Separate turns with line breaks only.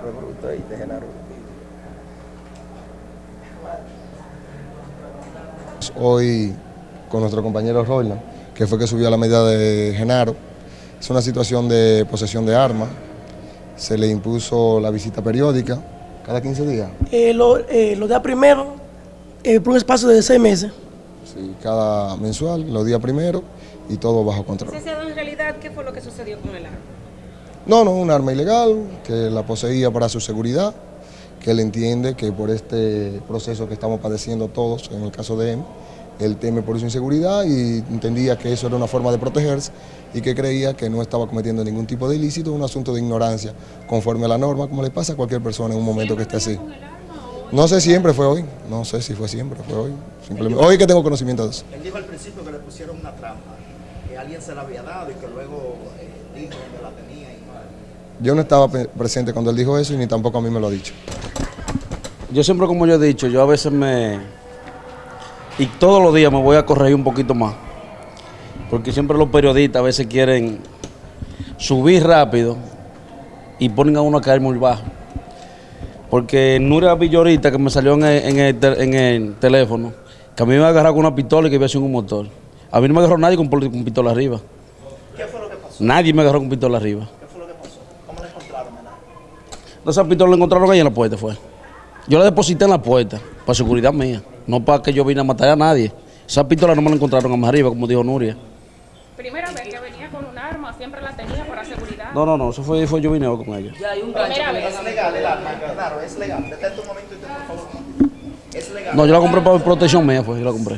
de Genaro.
Hoy con nuestro compañero Roland, que fue que subió a la medida de Genaro. Es una situación de posesión de armas. Se le impuso la visita periódica cada 15 días.
Eh, lo, eh, los días primero, eh, por un espacio de seis meses.
Sí, cada mensual, los días primero y todo bajo control.
Licenciado, en realidad, ¿qué fue lo que sucedió con el arma?
No, no, un arma ilegal que la poseía para su seguridad, que él entiende que por este proceso que estamos padeciendo todos, en el caso de él, él teme por su inseguridad y entendía que eso era una forma de protegerse y que creía que no estaba cometiendo ningún tipo de ilícito, un asunto de ignorancia conforme a la norma, como le pasa a cualquier persona en un momento que esté así. No sé siempre fue hoy, no sé si fue siempre, fue hoy. Simplemente, hoy que tengo conocimiento de eso.
Él dijo al principio que le pusieron una trampa, que alguien se la había dado y que luego eh, dijo dónde la tenía y.
Yo no estaba presente cuando él dijo eso y ni tampoco a mí me lo ha dicho.
Yo siempre, como yo he dicho, yo a veces me... Y todos los días me voy a corregir un poquito más. Porque siempre los periodistas a veces quieren subir rápido y ponen a uno a caer muy bajo. Porque Nuria Villorita, que me salió en el, en el te- en el teléfono, que a mí me agarró con una pistola y que iba haciendo un motor. A mí no me agarró nadie con, con pistola arriba.
¿Qué fue lo que pasó?
Nadie me agarró con pistola arriba. No, esa pistola la encontraron ahí en la puerta, fue. Yo la deposité en la puerta, para seguridad mía, no para que yo vine a matar a nadie. Esa pistola no me la encontraron a más arriba, como dijo Nuria.
Primera vez que venía con un arma, siempre la tenía para seguridad.
No, no, no, eso fue, fue yo vine con ella.
Primera vez.
Es legal el arma, claro, es legal. Detente un momento y te por favor. Es legal.
No, yo la compré para protección mía, fue, yo la compré.